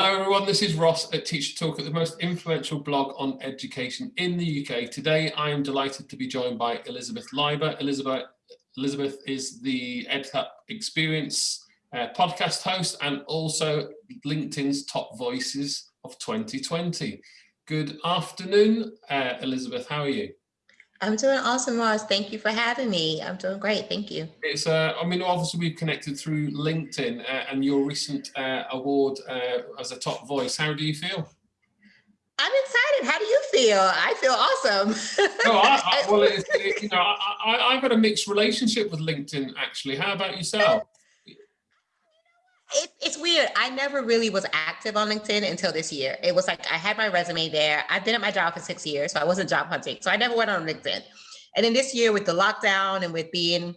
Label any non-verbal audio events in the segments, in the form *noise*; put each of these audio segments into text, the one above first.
Hello everyone, this is Ross at TeacherToolkit the most influential blog on education in the UK. Today I am delighted to be joined by Elizabeth Leiba. Elizabeth, Elizabeth is the EdUp Experience uh, podcast host and also LinkedIn's Top Voices of 2020. Good afternoon, uh, Elizabeth, how are you? I'm doing awesome, Ross. Thank you for having me. I'm doing great. Thank you. It's, uh, I mean, obviously we've connected through LinkedIn uh, and your recent uh, award uh, as a top voice. How do you feel? I'm excited. How do you feel? I feel awesome. no, I, I, *laughs* well, it, you know, I, I, I've got a mixed relationship with LinkedIn, actually. How about yourself? It, it's weird. I never really was active on LinkedIn until this year. It was like I had my resume there. I've been at my job for six years, so I wasn't job hunting. So I never went on LinkedIn. And then this year with the lockdown and with being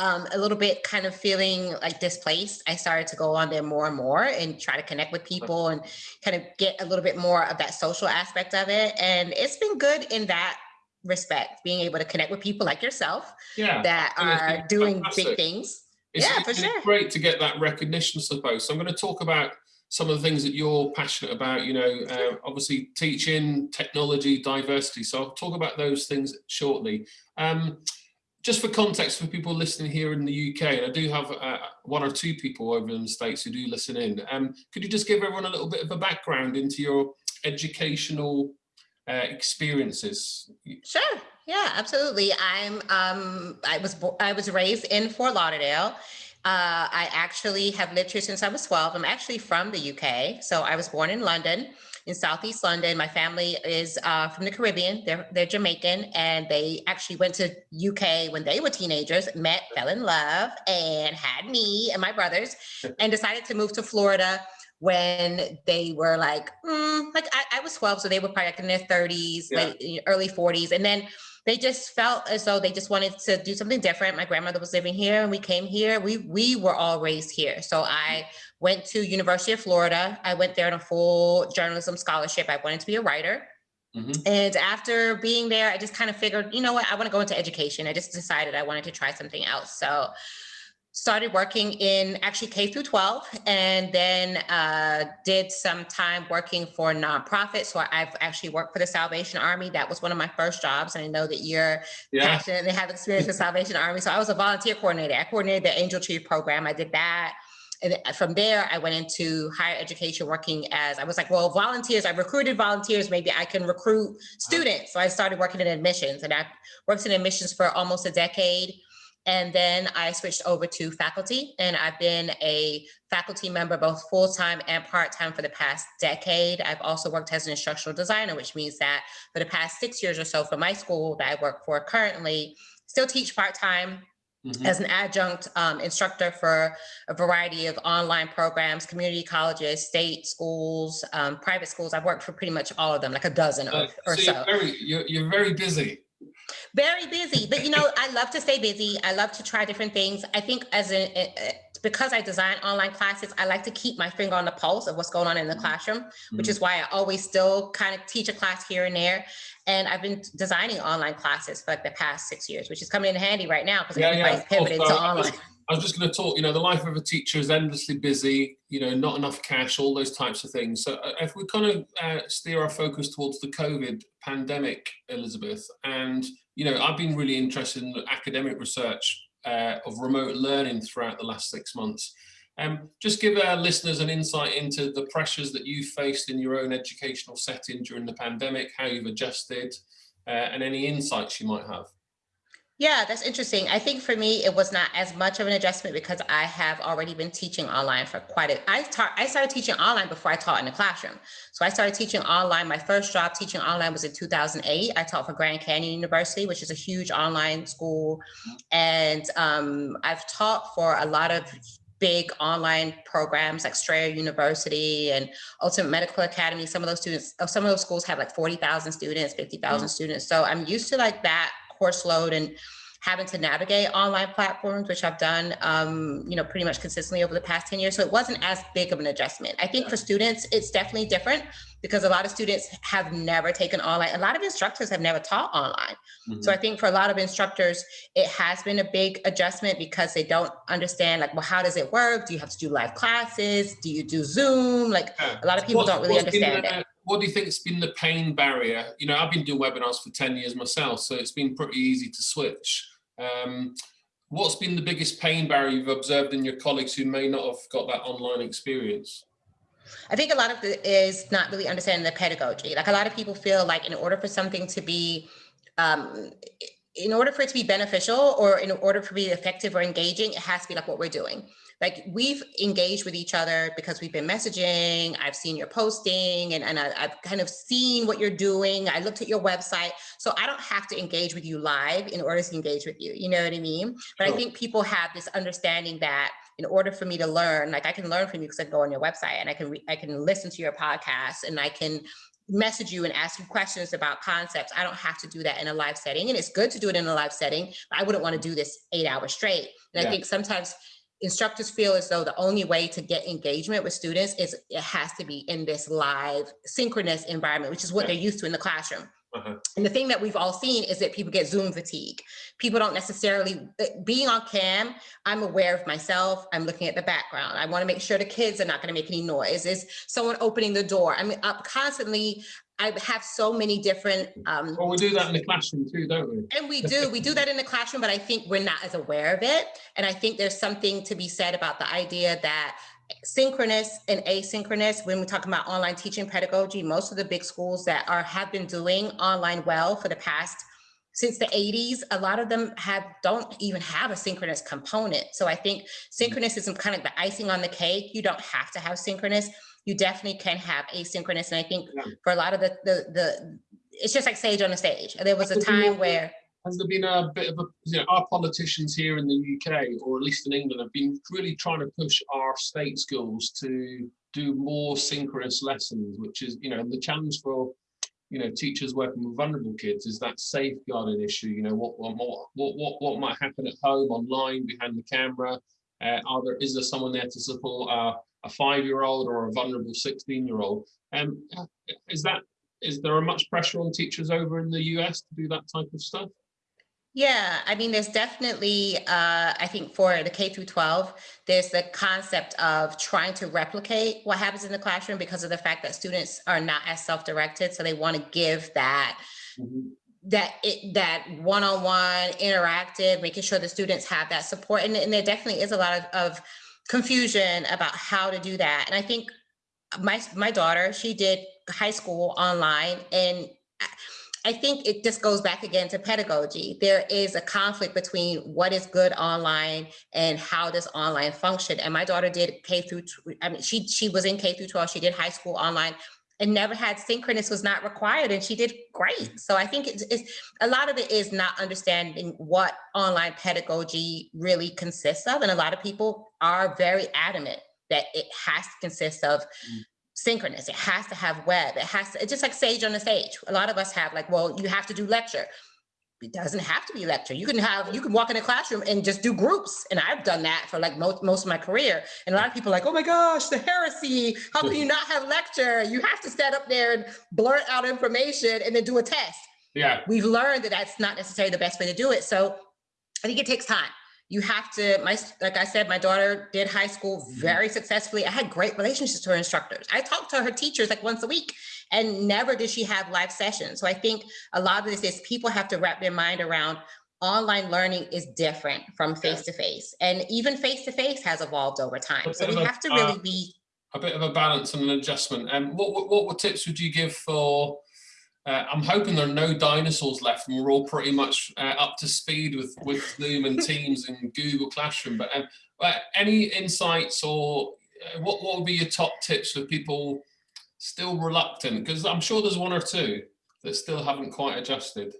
um, a little bit kind of feeling like displaced, I started to go on there more and more and try to connect with people and kind of get a little bit more of that social aspect of it. And it's been good in that respect, being able to connect with people like yourself yeah, that are doing fantastic. big things it's, yeah, for sure. great to get that recognition, I suppose. So I'm going to talk about some of the things that you're passionate about, you know, uh, obviously teaching, technology, diversity. So I'll talk about those things shortly. Um, just for context for people listening here in the UK, and I do have uh, one or two people over in the States who do listen in, um, could you just give everyone a little bit of a background into your educational uh, experiences? Sure. Yeah, absolutely. I'm um I was I was raised in Fort Lauderdale. Uh, I actually have lived here since I was 12. I'm actually from the UK. So I was born in London, in Southeast London. My family is uh, from the Caribbean. They're, they're Jamaican and they actually went to UK when they were teenagers, met, fell in love and had me and my brothers *laughs* and decided to move to Florida when they were like, mm, like I, I, was 12, so they were probably like in their 30s, yeah. late, early 40s. And then they just felt as though they just wanted to do something different. My grandmother was living here and we came here. We we were all raised here. So I went to University of Florida. I went there on a full journalism scholarship. I wanted to be a writer. Mm -hmm. And after being there, I just kind of figured, you know what, I want to go into education. I just decided I wanted to try something else. So started working in actually K through 12 and then uh, did some time working for nonprofits. So I've actually worked for the Salvation Army. That was one of my first jobs. And I know that you're yeah. passionate and have experience with Salvation Army. So I was a volunteer coordinator. I coordinated the Angel Tree program. I did that. And from there, I went into higher education working as, I was like, well, volunteers, I recruited volunteers, maybe I can recruit students. So I started working in admissions and I worked in admissions for almost a decade. And then I switched over to faculty and I've been a faculty member both full-time and part-time for the past decade. I've also worked as an instructional designer, which means that for the past six years or so for my school that I work for currently, still teach part-time Mm -hmm. as an adjunct um, instructor for a variety of online programs, community colleges, state schools, um, private schools. I've worked for pretty much all of them, like a dozen uh, or, or so. You're very, you're, you're very busy. Very busy, but you know, I love to stay busy. I love to try different things. I think as a, because I design online classes, I like to keep my finger on the pulse of what's going on in the mm-hmm. classroom, which mm-hmm. is why I always still kind of teach a class here and there. And I've been designing online classes for like the past six years, which is coming in handy right now because yeah, everybody's yeah, pivoted to online. I was just going to talk, you know, the life of a teacher is endlessly busy, you know, not enough cash, all those types of things. So uh, if we kind of uh, steer our focus towards the COVID pandemic, Elizabeth, and, you know, I've been really interested in academic research uh, of remote learning throughout the last six months. Um, just give our listeners an insight into the pressures that you faced in your own educational setting during the pandemic, how you've adjusted, uh, and any insights you might have. Yeah, that's interesting. I think for me, it was not as much of an adjustment because I have already been teaching online for quite a, I taught, I started teaching online before I taught in the classroom. So I started teaching online. My first job teaching online was in 2008. I taught for Grand Canyon University, which is a huge online school. And um, I've taught for a lot of big online programs like Strayer University and Ultimate Medical Academy. Some of those students, some of those schools have like 40,000 students, 50,000 mm. students. So I'm used to like that course load and having to navigate online platforms, which I've done, um, you know, pretty much consistently over the past 10 years. So it wasn't as big of an adjustment. I think for students, it's definitely different because a lot of students have never taken online. A lot of instructors have never taught online. Mm -hmm. So I think for a lot of instructors, it has been a big adjustment because they don't understand like, well, how does it work? Do you have to do live classes? Do you do Zoom? Like a lot of people don't really understand it. What do you think has been the pain barrier? You know, I've been doing webinars for 10 years myself, so it's been pretty easy to switch. Um, what's been the biggest pain barrier you've observed in your colleagues who may not have got that online experience? I think a lot of it is not really understanding the pedagogy. Like a lot of people feel like in order for something to be, um, in order for it to be beneficial or in order for it to be effective or engaging, it has to be like what we're doing like we've engaged with each other because we've been messaging i've seen your posting and, and I, have kind of seen what you're doing i looked at your website so i don't have to engage with you live in order to engage with you you know what i mean but sure. i think people have this understanding that in order for me to learn like i can learn from you because i go on your website and i can i can listen to your podcast and i can message you and ask you questions about concepts. I don't have to do that in a live setting. And it's good to do it in a live setting, but I wouldn't want to do this eight hours straight. And yeah. I think sometimes instructors feel as though the only way to get engagement with students is it has to be in this live synchronous environment, which is what they're used to in the classroom. Uh -huh. And the thing that we've all seen is that people get Zoom fatigue. People don't necessarily, uh, being on cam, I'm aware of myself. I'm looking at the background. I wanna make sure the kids are not gonna make any noise. Is someone opening the door? I mean, I'm up constantly I have so many different. Um, well, we do that in the classroom too, don't we? And we do, we do that in the classroom, but I think we're not as aware of it. And I think there's something to be said about the idea that synchronous and asynchronous, when we talk about online teaching pedagogy, most of the big schools that are have been doing online well for the past since the 80s, a lot of them have don't even have a synchronous component. So I think synchronous is kind of the icing on the cake. You don't have to have synchronous you definitely can have asynchronous. And I think yeah. for a lot of the, the, the, it's just like sage on the stage. There was a time where has there been a bit of a, you know, our politicians here in the UK, or at least in England, have been really trying to push our state schools to do more synchronous lessons, which is, you know, the challenge for, you know, teachers working with vulnerable kids is that safeguarding issue. You know, what what what what what might happen at home, online, behind the camera. Uh, are there is there someone there to support our a five-year-old or a vulnerable 16-year-old. Um, is that is there a much pressure on teachers over in the US to do that type of stuff? Yeah, I mean, there's definitely, uh, I think for the K through 12, there's the concept of trying to replicate what happens in the classroom because of the fact that students are not as self-directed. So they want to give that mm -hmm. that it, that one-on-one -on -one interactive, making sure the students have that support. And, and there definitely is a lot of, of confusion about how to do that. And I think my, my daughter, she did high school online and I think it just goes back again to pedagogy. There is a conflict between what is good online and how does online function. And my daughter did K through, I mean, she, she was in K through 12, she did high school online and never had synchronous was not required and she did great. So I think it's, it's, a lot of it is not understanding what online pedagogy really consists of. And a lot of people are very adamant that it has to consist of mm. synchronous. It has to have web. It has to, it's just like Sage on the stage. A lot of us have like, well, you have to do lecture it doesn't have to be lecture. You can have, you can walk in a classroom and just do groups. And I've done that for like most, most of my career. And a lot of people are like, oh my gosh, the heresy. How can you not have lecture? You have to stand up there and blurt out information and then do a test. Yeah. We've learned that that's not necessarily the best way to do it. So I think it takes time you have to my like i said my daughter did high school mm-hmm. very successfully i had great relationships to her instructors i talked to her teachers like once a week and never did she have live sessions. So i think a lot of this is people have to wrap their mind around online learning is different from face to face and even face to face has evolved over time. So we have to really uh, be a bit of a balance and an adjustment. And what, what, what tips would you give for uh, I'm hoping there are no dinosaurs left and we're all pretty much uh, up to speed with, with Zoom and *laughs* Teams and Google Classroom. But um, uh, any insights or uh, what, what would be your top tips for people still reluctant? Because I'm sure there's one or two that still haven't quite adjusted.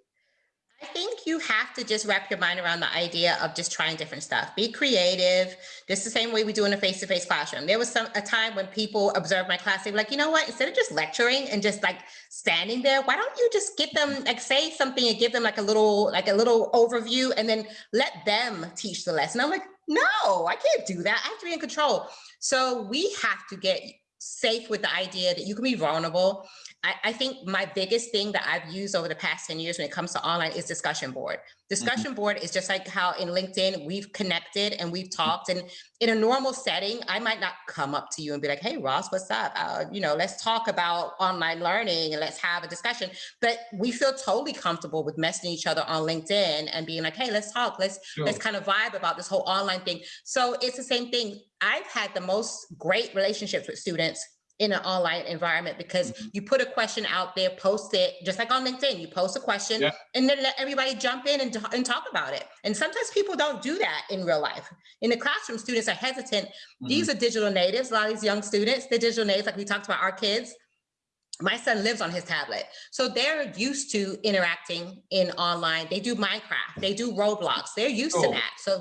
I think you have to just wrap your mind around the idea of just trying different stuff. Be creative, just the same way we do in a face-to-face -face classroom. There was some a time when people observed my class, they were like, you know what, instead of just lecturing and just like standing there, why don't you just get them, like say something and give them like a little, like a little overview and then let them teach the lesson. I'm like, no, I can't do that. I have to be in control. So we have to get safe with the idea that you can be vulnerable I, I, think my biggest thing that I've used over the past 10 years when it comes to online is discussion board. Mm-hmm. Discussion mm -hmm. board is just like how in LinkedIn we've connected and we've mm-hmm. talked and in a normal setting, I might not come up to you and be like, hey, Ross, what's up? Uh, you know, let's talk about online learning and let's have a discussion. But we feel totally comfortable with messaging each other on LinkedIn and being like, hey, let's talk. Let's, sure. let's kind of vibe about this whole online thing. So it's the same thing. I've had the most great relationships with students in an online environment because mm -hmm. you put a question out there, post it, just like on LinkedIn, you post a question yeah. and then let everybody jump in and, and talk about it. And sometimes people don't do that in real life. In the classroom, students are hesitant. Mm -hmm. These are digital natives, a lot of these young students, the digital natives, like we talked about our kids, my son lives on his tablet. So they're used to interacting in online. They do Minecraft, they do Roblox, they're used to that. So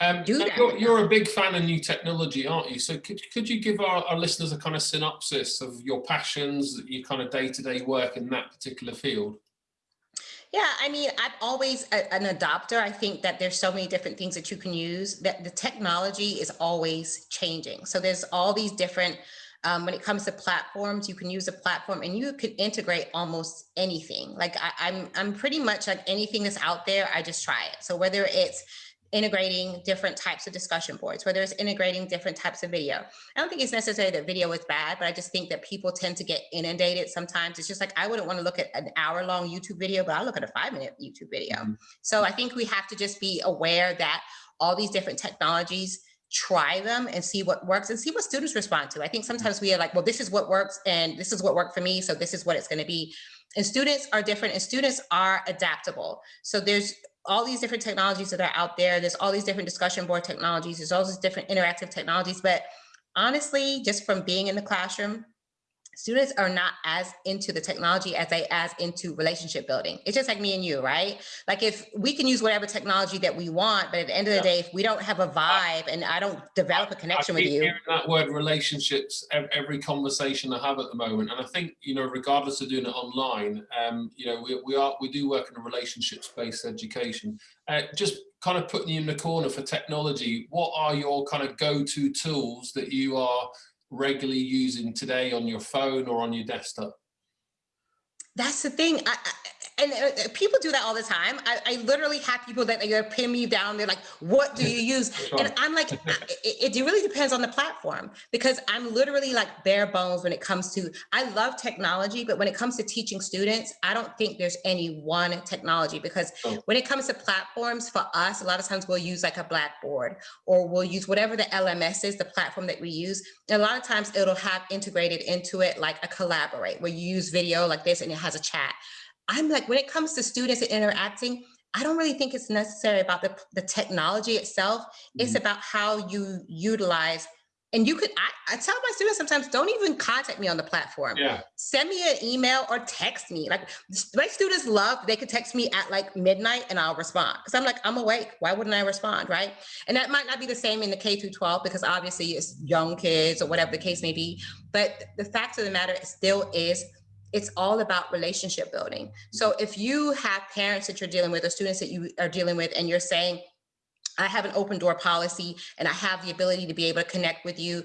um, you're, you're, a big fan of new technology, aren't you? So could, could you give our, our listeners a kind of synopsis of your passions, your kind of day-to-day -day work in that particular field? Yeah, I mean, I'm always a, an adopter. I think that there's so many different things that you can use that the technology is always changing. So there's all these different, um, when it comes to platforms, you can use a platform and you could integrate almost anything. Like I, I'm, I'm pretty much like anything that's out there, I just try it. So whether it's integrating different types of discussion boards, whether it's integrating different types of video. I don't think it's necessary that video is bad, but I just think that people tend to get inundated sometimes. It's just like, I wouldn't want to look at an hour long YouTube video, but I'll look at a five minute YouTube video. Mm -hmm. So I think we have to just be aware that all these different technologies try them and see what works and see what students respond to. I think sometimes we are like, well, this is what works and this is what worked for me. So this is what it's going to be. And students are different and students are adaptable. So there's all these different technologies that are out there. There's all these different discussion board technologies. There's all these different interactive technologies. But honestly, just from being in the classroom, students are not as into the technology as they as into relationship building. It's just like me and you, right? Like if we can use whatever technology that we want, but at the end of the day, if we don't have a vibe and I don't develop a connection with you. that word relationships every conversation I have at the moment. And I think, you know, regardless of doing it online, um, you know, we, we are, we do work in a relationships-based education. Uh, just kind of putting you in the corner for technology, what are your kind of go-to tools that you are regularly using today on your phone or on your desktop? That's the thing. I, and uh, people do that all the time. I, I literally have people that they pin me down. They're like, "What do you use?" Sure. And I'm like, it, it, really depends on the platform because I'm literally like bare bones when it comes to. I love technology, but when it comes to teaching students, I don't think there's any one technology because oh. when it comes to platforms for us, a lot of times we'll use like a Blackboard or we'll use whatever the LMS is, the platform that we use. And a lot of times it'll have integrated into it like a collaborate where you use video like this and it has a chat. I'm like, when it comes to students and interacting, I don't really think it's necessary about the, the technology itself. Mm -hmm. It's mm-hmm. about how you utilize and you could, I, I, tell my students sometimes, don't even contact me on the platform. Yeah. Send me an email or text me. Like my students love, they could text me at like midnight and I'll respond. Cause I'm like, I'm awake. Why wouldn't I respond? Right. And that might not be the same in the K through 12 because obviously it's young kids or whatever the case may be. But the fact of the matter still is it's all about relationship building. So if you have parents that you're dealing with or students that you are dealing with and you're saying, I have an open door policy and I have the ability to be able to connect with you.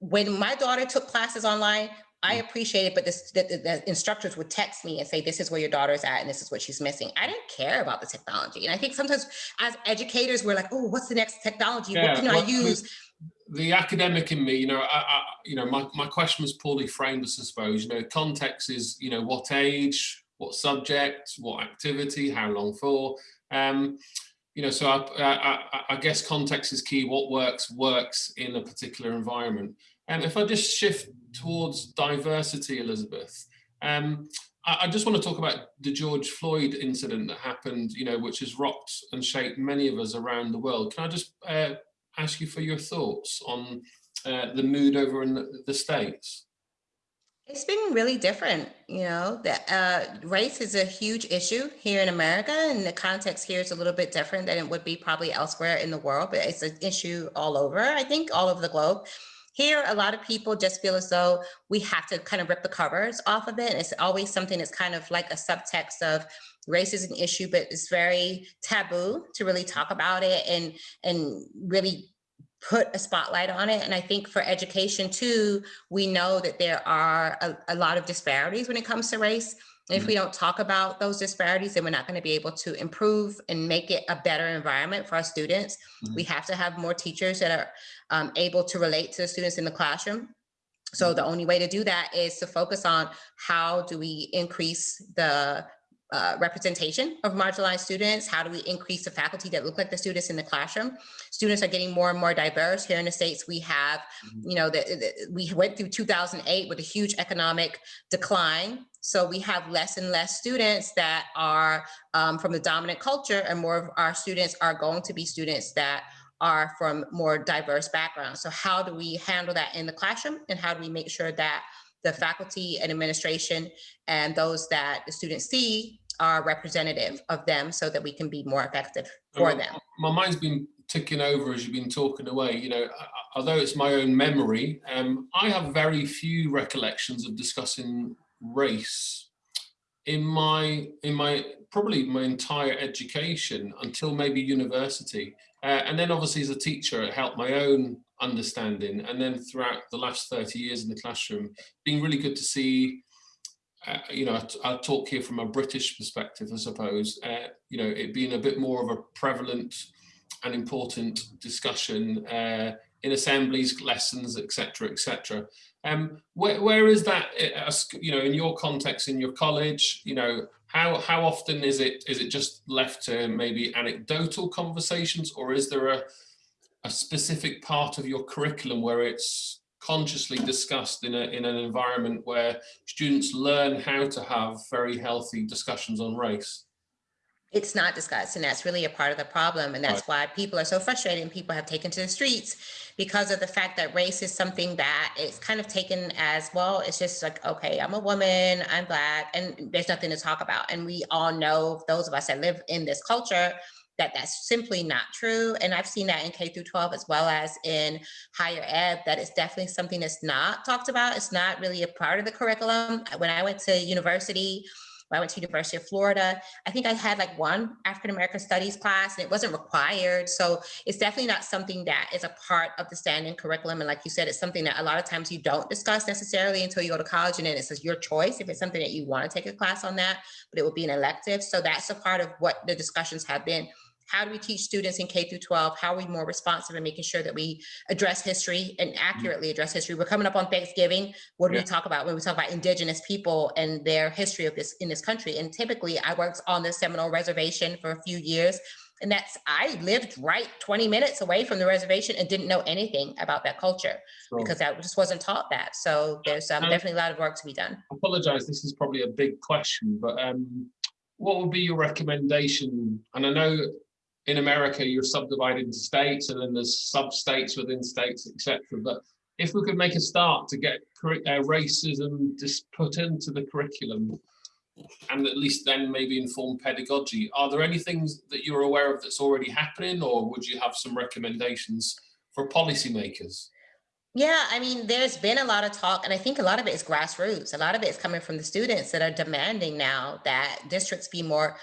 When my daughter took classes online, I mm. appreciate it, but this, the, the, instructors would text me and say, this is where your daughter's at and this is what she's missing. I didn't care about the technology. And I think sometimes as educators, we're like, oh, what's the next technology? Yeah, what can well, I use? The academic in me, you know, I, I, you know, my, my question was poorly framed, I suppose. You know, context is, you know, what age, what subject, what activity, how long for. Um, you know, so I, I, I, guess context is key. What works, works in a particular environment. And um, if I just shift towards diversity, Elizabeth, um, I, I just want to talk about the George Floyd incident that happened, you know, which has rocked and shaped many of us around the world. Can I just uh, ask you for your thoughts on uh, the mood over in the, the States. It's been really different, you know, that uh, race is a huge issue here in America and the context here is a little bit different than it would be probably elsewhere in the world, but it's an issue all over, I think, all over the globe. Here, a lot of people just feel as though we have to kind of rip the covers off of it. And It's always something that's kind of like a subtext of race is an issue, but it's very taboo to really talk about it and, and really put a spotlight on it. And I think for education too, we know that there are a, a lot of disparities when it comes to race. And if we don't talk about those disparities, then we're not going to be able to improve and make it a better environment for our students. Mm -hmm. We have to have more teachers that are um, able to relate to the students in the classroom. So the only way to do that is to focus on how do we increase the uh, representation of marginalized students? How do we increase the faculty that look like the students in the classroom? Students are getting more and more diverse. Here in the States, we have, mm-hmm. you know, the, the, we went through 2008 with a huge economic decline. So we have less and less students that are um, from the dominant culture and more of our students are going to be students that are from more diverse backgrounds. So how do we handle that in the classroom and how do we make sure that the faculty and administration and those that the students see are representative of them so that we can be more effective for them. My mind's been ticking over as you've been talking away. You know, although it's my own memory, um, I have very few recollections of discussing race in my in my probably my entire education until maybe university uh, and then obviously as a teacher it helped my own understanding. And then throughout the last 30 years in the classroom being really good to see uh, you know I, talk here from a British perspective I suppose uh, you know it being a bit more of a prevalent and important discussion uh, in assemblies lessons etc etc um where, where is that uh, you know in your context in your college you know how how often is it is it just left to maybe anecdotal conversations or is there a a specific part of your curriculum where it's consciously discussed in, a, in an environment where students learn how to have very healthy discussions on race? It's not discussed, and that's really a part of the problem. And that's right. why people are so frustrated and people have taken to the streets because of the fact that race is something that is kind of taken as, well, it's just like, okay, I'm a woman, I'm black, and there's nothing to talk about. And we all know, those of us that live in this culture, that that's simply not true. And I've seen that in K through 12 as well as in higher ed, that it's definitely something that's not talked about. It's not really a part of the curriculum. When I went to university, when I went to University of Florida, I think I had like one African American studies class and it wasn't required. So it's definitely not something that is a part of the standing curriculum. And like you said, it's something that a lot of times you don't discuss necessarily until you go to college and then it's your choice if it's something that you want to take a class on that, but it would be an elective. So that's a part of what the discussions have been how do we teach students in K through 12? How are we more responsive in making sure that we address history and mm-hmm. accurately address history? We're coming up on Thanksgiving. What do yeah. we talk about when we talk about indigenous people and their history of this in this country? And typically I worked on the Seminole Reservation for a few years. And that's, I lived right 20 minutes away from the reservation and didn't know anything about that culture sure. because I just wasn't taught that. So there's um, definitely a lot of work to be done. I apologize, this is probably a big question, but um, what would be your recommendation? And I know in America, you're subdivided into states and then there's sub-states within states, etc. But if we could make a start to get uh, racism just put into the curriculum and at least then maybe inform pedagogy, are there any things that you're aware of that's already happening or would you have some recommendations for policymakers? Yeah, I mean, there's been a lot of talk, and I think a lot of it is grassroots. A lot of it is coming from the students that are demanding now that districts be more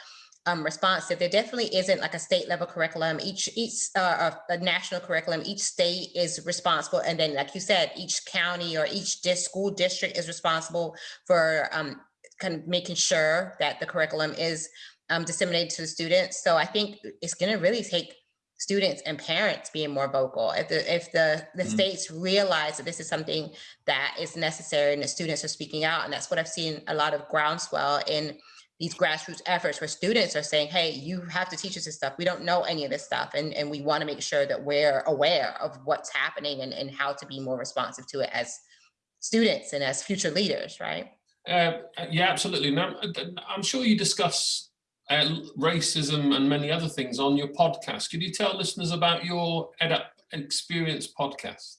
um, responsive. There definitely isn't like a state level curriculum. Each each uh, a national curriculum. Each state is responsible, and then like you said, each county or each dis school district is responsible for um, kind of making sure that the curriculum is um, disseminated to the students. So I think it's going to really take students and parents being more vocal. If the if the the mm -hmm. states realize that this is something that is necessary and the students are speaking out, and that's what I've seen a lot of groundswell in these grassroots efforts where students are saying, hey, you have to teach us this stuff. We don't know any of this stuff. And, and we want to make sure that we're aware of what's happening and, and how to be more responsive to it as students and as future leaders, right? Uh, yeah, absolutely. Now, I'm sure you discuss uh, racism and many other things on your podcast. Could you tell listeners about your EdUp Experience podcast?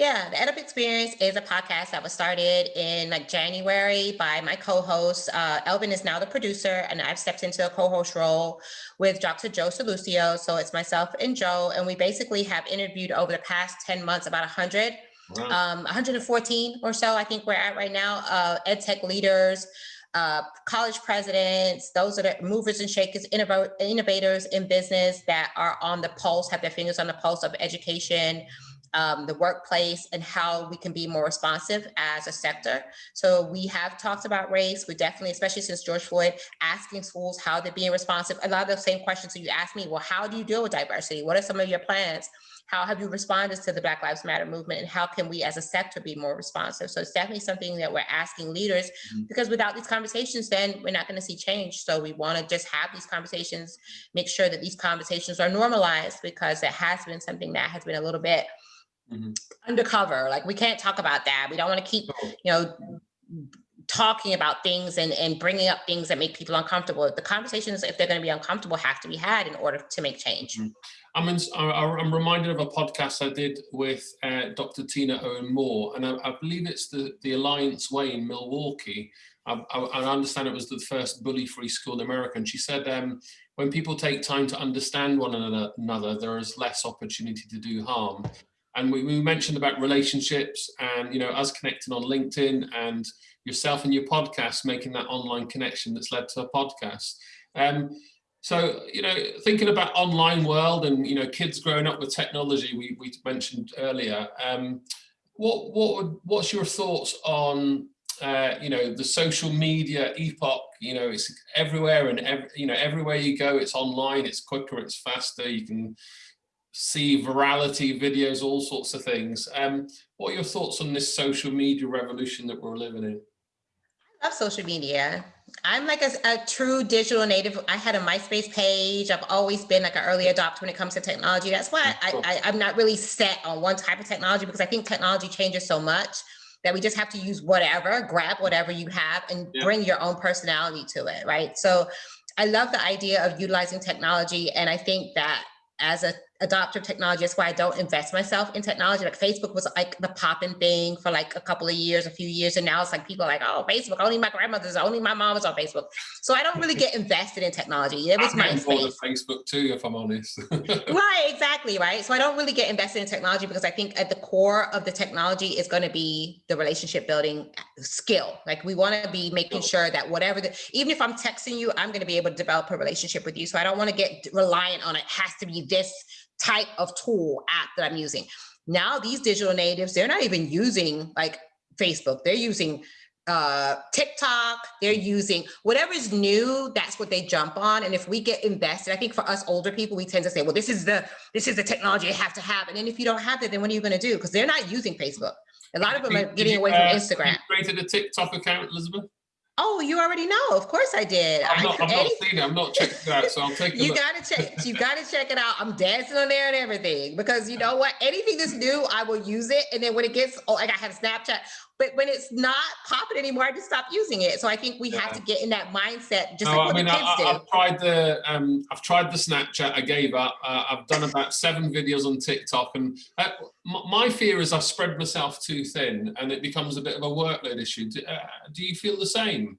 Yeah, the EdUp Experience is a podcast that was started in like January by my co-host. Uh, Elvin is now the producer, and I've stepped into a co-host role with Dr. Joe Sallustio. So it's myself and Joe, and we basically have interviewed over the past 10 months about 100, wow. um, 114 or so, I think we're at right now, uh, ed tech leaders, uh, college presidents, those are the movers and shakers, innovators in business that are on the pulse, have their fingers on the pulse of education, um, the workplace and how we can be more responsive as a sector. So we have talked about race. We definitely, especially since George Floyd, asking schools how they're being responsive. A lot of the same questions that you asked me, well, how do you deal with diversity? What are some of your plans? How have you responded to the Black Lives Matter movement and how can we as a sector be more responsive? So it's definitely something that we're asking leaders mm -hmm. because without these conversations, then we're not gonna see change. So we wanna just have these conversations, make sure that these conversations are normalized because it has been something that has been a little bit mm -hmm. undercover. Like we can't talk about that. We don't want to keep, you know, talking about things and, and bringing up things that make people uncomfortable. The conversations, if they're going to be uncomfortable, have to be had in order to make change. Mm -hmm. I'm, in, I'm reminded of a podcast I did with uh, Dr. Tina Owen Moore, and I, I, believe it's the, the Alliance Way in Milwaukee. I, I, I understand it was the first bully-free school in America, and she said um, when people take time to understand one another, there is less opportunity to do harm and we, we, mentioned about relationships and you know us connecting on linkedin and yourself and your podcast making that online connection that's led to a podcast. Um, so you know thinking about online world and you know kids growing up with technology we, we mentioned earlier um, what what what's your thoughts on uh, you know the social media epoch? You know it's everywhere and every, you know everywhere you go it's online it's quicker it's faster you can see virality videos, all sorts of things. Um, what are your thoughts on this social media revolution that we're living in? I love social media. I'm like a, a, true digital native. I had a MySpace page. I've always been like an early adopter when it comes to technology. That's why I, I, I'm not really set on one type of technology because I think technology changes so much that we just have to use whatever, grab whatever you have and yeah. bring your own personality to it, right? So I love the idea of utilizing technology. And I think that as a adopter technology. That's why I don't invest myself in technology. Like Facebook was like the popping thing for like a couple of years, a few years. And now it's like people are like, oh, Facebook, only my grandmother's, only my mom is on Facebook. So I don't really get invested in technology. It was my space. Facebook too, if I'm honest. *laughs* right, exactly, right. So I don't really get invested in technology because I think at the core of the technology is going to be the relationship building skill. Like we want to be making sure that whatever the, even if I'm texting you, I'm going to be able to develop a relationship with you. So I don't want to get reliant on it has to be this type of tool app that I'm using. Now these digital natives, they're not even using like Facebook. They're using uh, TikTok, they're using whatever's new, that's what they jump on. And if we get invested, I think for us older people, we tend to say, well, this is the this is the technology you have to have. And then if you don't have it, then what are you going to do? Because they're not using Facebook. A lot of them are getting away from uh, Instagram. created a TikTok account, Elizabeth? Oh, you already know. Of course I did. I'm not, I, am not seeing it. I'm not checking it out, so I'll *laughs* take You gotta check. You gotta check it out. I'm dancing on there and everything because you know what? Anything that's new, I will use it. And then when it gets, oh, like I have Snapchat. But when it's not popping anymore, I just stop using it. So I think we yeah. have to get in that mindset, just no, like what I mean, the kids I, do. I've tried the um, I've tried the Snapchat. I gave up. Uh, I've done about seven videos on TikTok, and uh, my fear is I've spread myself too thin, and it becomes a bit of a workload issue. Do, uh, do you feel the same?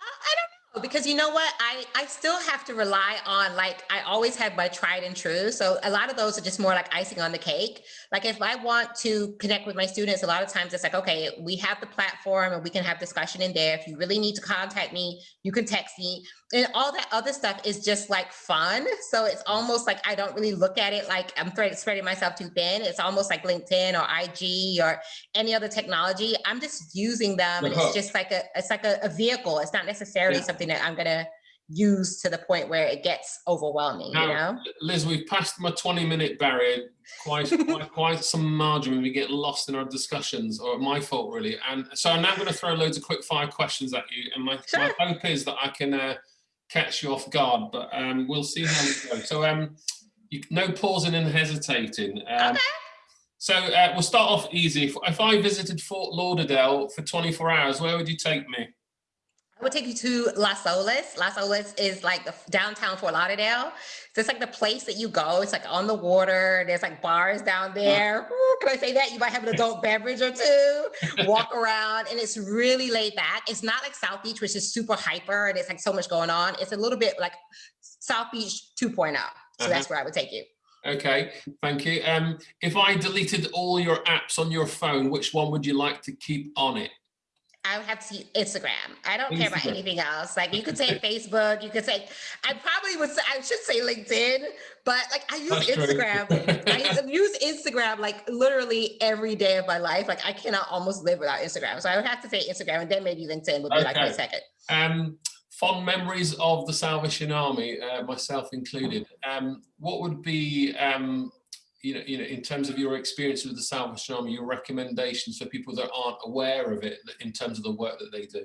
I don't Oh, because you know what? I i still have to rely on like i always have my tried and true. So a lot of those are just more like icing on the cake. Like if i want to connect with my students a lot of times it's like okay we have the platform and we can have discussion in there. If you really need to contact me you can text me. And all that other stuff is just like fun. So it's almost like i don't really look at it like i'm spreading myself too thin. It's almost like linkedin or ig or any other technology. I'm just using them and it's uh-huh. just like a it's like a, a vehicle. It's not necessarily yeah. something something that I'm gonna use to the point where it gets overwhelming, now, you know? Liz, we've passed my 20 minute barrier, quite, *laughs* quite, quite some margin when we get lost in our discussions, or my fault really. And so I'm now gonna throw loads of quick fire questions at you. And my, sure. my hope is that I can uh, catch you off guard, but um, we'll see how we go. So um, you, no pausing and hesitating. Um, okay. So uh, we'll start off easy. If, if I visited Fort Lauderdale for 24 hours, where would you take me? I would take you to Las Olas. Las Olas is like the downtown Fort Lauderdale. So it's like the place that you go. It's like on the water. There's like bars down there. Ooh, can I say that? You might have an adult beverage or two. Walk around, and it's really laid back. It's not like South Beach, which is super hyper and it's like so much going on. It's a little bit like South Beach 2.0. So uh -huh. that's where I would take you. Okay, thank you. Um, if I deleted all your apps on your phone, which one would you like to keep on it? I would have to see Instagram. I don't Instagram. care about anything else. Like you could say Facebook, you could say, I probably would say, I should say LinkedIn, but like I use That's Instagram. I use Instagram like literally every day of my life. Like I cannot almost live without Instagram. So I would have to say Instagram and then maybe LinkedIn would be okay. like my second. Um, fond memories of the Salvation Army, uh, myself included. Um, what would be um, you know, you know, in terms of your experience with the Salvation Army, your recommendations for people that aren't aware of it in terms of the work that they do?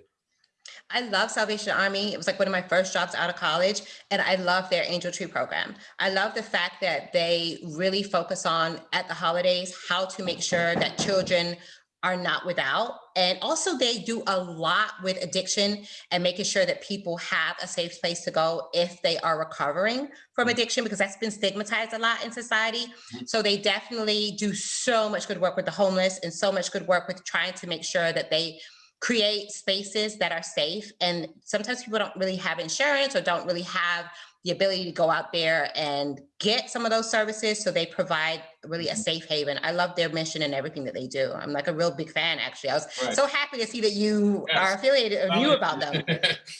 I love Salvation Army. It was like one of my first jobs out of college, and I love their Angel Tree program. I love the fact that they really focus on at the holidays how to make sure that children are not without. And also they do a lot with addiction and making sure that people have a safe place to go if they are recovering from mm. addiction, because that's been stigmatized a lot in society. Mm. So they definitely do so much good work with the homeless and so much good work with trying to make sure that they create spaces that are safe. And sometimes people don't really have insurance or don't really have the ability to go out there and get some of those services. So they provide really a mm-hmm. safe haven. I love their mission and everything that they do. I'm like a real big fan, actually. I was right. so happy to see that you yes. are affiliated or knew about them. *laughs*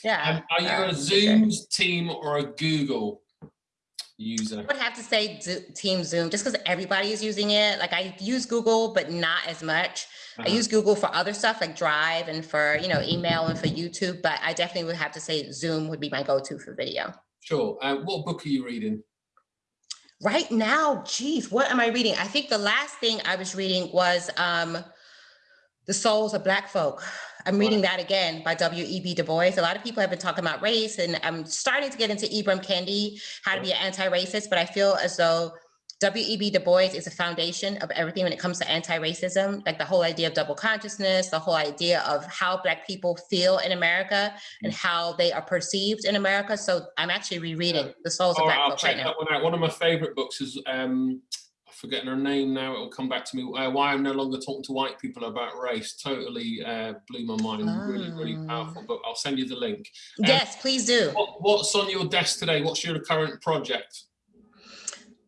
Yeah. are you uh, a sure. team or a Google user? I would have to say Team Zoom, just because everybody is using it. Like I use Google, but not as much. Uh -huh. I uh-huh. use Google for other stuff like Drive and for, you know, email and for YouTube, but I definitely would have to say Zoom would be my go-to for video. Sure. Uh, what book are you reading? Right now, geez, what am I reading? I think the last thing I was reading was um, The Souls of Black Folk. I'm reading that again by W.E.B. Du Bois. A lot of people have been talking about race, and I'm starting to get into Ibram Kendi, how to be an anti-racist, but I feel as though W.E.B. Du Bois is a foundation of everything when it comes to anti-racism, like the whole idea of double consciousness, the whole idea of how Black people feel in America and how they are perceived in America. So I'm actually rereading yeah. The Souls of Black check right that One, out. one of my favorite books is, um, I'm forgetting her name now, it'll come back to me, uh, Why I'm No Longer Talking to White People About Race. Totally uh, blew my mind, oh. really, really ah. powerful book. I'll send you the link. Um, yes, please do. What, what's on your desk today? What's your current project?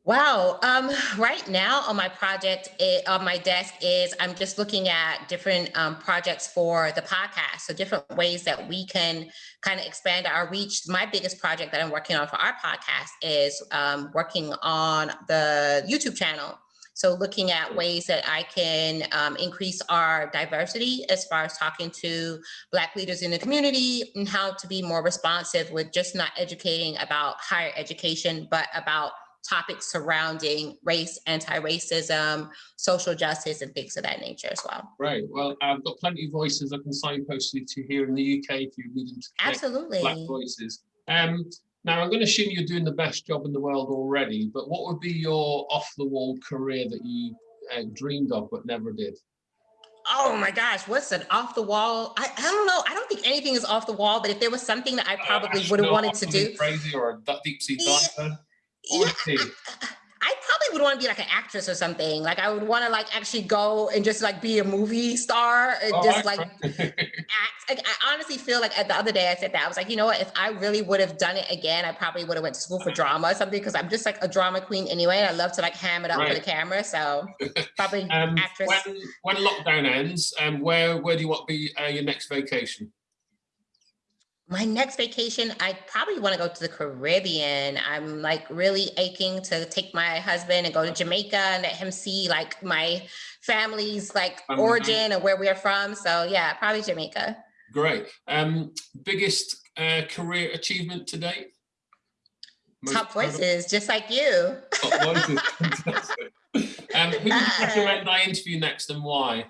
Wow. Um, right now on my project, it, on my desk is I'm just looking at different um, projects for the podcast. So different ways that we can kind of expand our reach. My biggest project that I'm working on for our podcast is um, working on the YouTube channel. So looking at ways that I can um, increase our diversity as far as talking to Black leaders in the community and how to be more responsive with just not educating about higher education, but about topics surrounding race, anti-racism, social justice, and things of that nature as well. Right. Well, I've got plenty of voices I can signpost you to here in the UK if you need them to Absolutely. Black voices. Um, now, I'm going to assume you're doing the best job in the world already, but what would be your off-the-wall career that you uh, dreamed of but never did? Oh my gosh, what's an off the wall? I, I don't know. I don't think anything is off the wall, but if there was something that I uh, probably *laughs* uh, would have wanted to do. Crazy or a deep sea diver? yeah, I, I, probably would want to be like an actress or something. Like I would want to like actually go and just like be a movie star and oh, just like *laughs* act. Like, I honestly feel like at the other day I said that I was like, you know what? If I really would have done it again, I probably would have went to school for drama or something because I'm just like a drama queen anyway. I love to like ham it up right. for the camera. So *laughs* probably um, actress. When, when lockdown ends, um, where where do you want to be uh, your next vacation? My next vacation, I probably want to go to the Caribbean. I'm like really aching to take my husband and go to Jamaica and let him see like my family's like um, origin and where we're from. So yeah, probably Jamaica. Great. Um, biggest uh, career achievement to date? Most Top voices, just like you. Top voices, *laughs* um, who would *laughs* you recommend I interview next and why?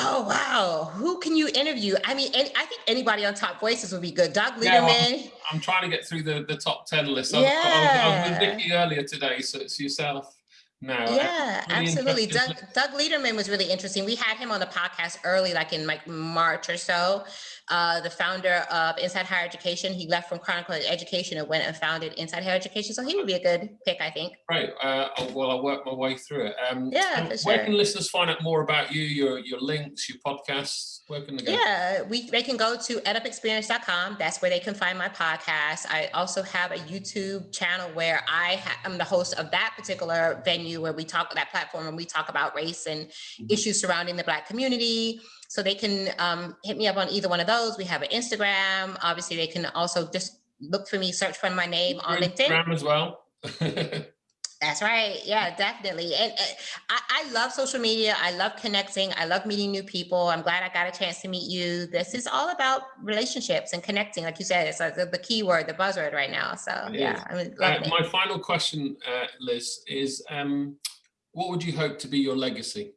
Oh wow! Who can you interview? I mean, any, I think anybody on Top Voices would be good. Doug Lederman. Yeah, well, I'm trying to get through the the top ten list. I, yeah. I, was, I was with Nikki earlier today, so it's yourself. now. Yeah, really absolutely. Doug, Doug Lederman was really interesting. We had him on the podcast early, like in like March or so. Uh, the founder of Inside Higher Education. He left from Chronicle Education and went and founded Inside Higher Education. So he would be a good pick, I think. Right. Uh, well, I'll work my way through it. Um, Yeah, Where sure. can listeners find out more about you, your your links, your podcasts? Where can they go? Yeah, we they can go to edupexperience.com. That's where they can find my podcast. I also have a YouTube channel where I am the host of that particular venue where we talk that platform and we talk about race and Mhm. issues surrounding the Black community. So they can um, hit me up on either one of those. We have an Instagram. Obviously, they can also just look for me, search for my name on LinkedIn. Instagram as well. *laughs* That's right. Yeah, definitely. And uh, I, I love social media. I love connecting. I love meeting new people. I'm glad I got a chance to meet you. This is all about relationships and connecting. Like you said, it's like the, the key word, the buzzword right now. So It yeah. I'm Uh, it. my final question, uh, Liz, is um, what would you hope to be your legacy?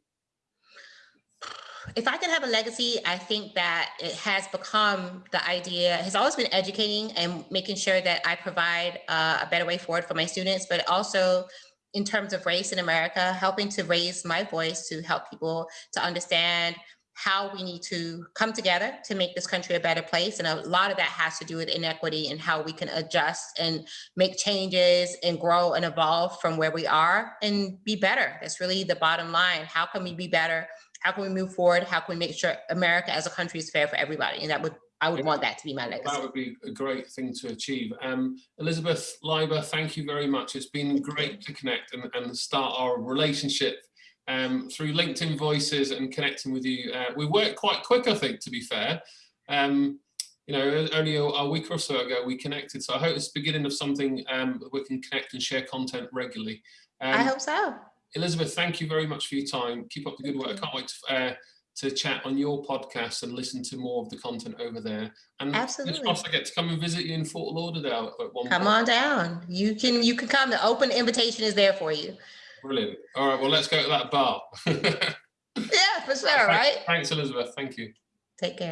If I can have a legacy, I think that it has become the idea has always been educating and making sure that I provide uh, a better way forward for my students, but also in terms of race in America, helping to raise my voice to help people to understand how we need to come together to make this country a better place. And a lot of that has to do with inequity and how we can adjust and make changes and grow and evolve from where we are and be better. That's really the bottom line. How can we be better? How can we move forward? How can we make sure America as a country is fair for everybody? And that would, I would want that to be my legacy. That would be a great thing to achieve. Um, Elizabeth Leiba, thank you very much. It's been great to connect and, and start our relationship um, through LinkedIn Voices and connecting with you. Uh, we worked quite quick, I think, to be fair. Um, you know, only a, a week or so ago we connected. So I hope it's the beginning of something um, we can connect and share content regularly. Um, I hope so. Elizabeth, thank you very much for your time. Keep up the good work. I can't wait to, uh, to chat on your podcast and listen to more of the content over there. And Absolutely. I get to come and visit you in Fort Lauderdale at one Come point. on down. You can, you can come. The open invitation is there for you. Brilliant. All right, well, let's go to that bar. *laughs* Yeah, for sure, right? Thanks, Elizabeth. Thank you. Take care.